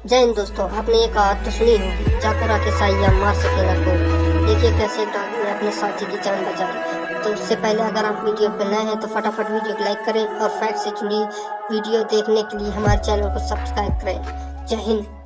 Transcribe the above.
जय हिंद दोस्तों, आपने एक बात तो सुनी होगी, जाकर के साइया मार सकेगा रखो देखिए कैसे तो डॉग ने अपने साथी की जान बचाई तो उससे पहले अगर आप वीडियो पर नए हैं तो फटाफट वीडियो को लाइक करें और फैक्ट से जुड़ी वीडियो देखने के लिए हमारे चैनल को सब्सक्राइब करें। जय हिंद।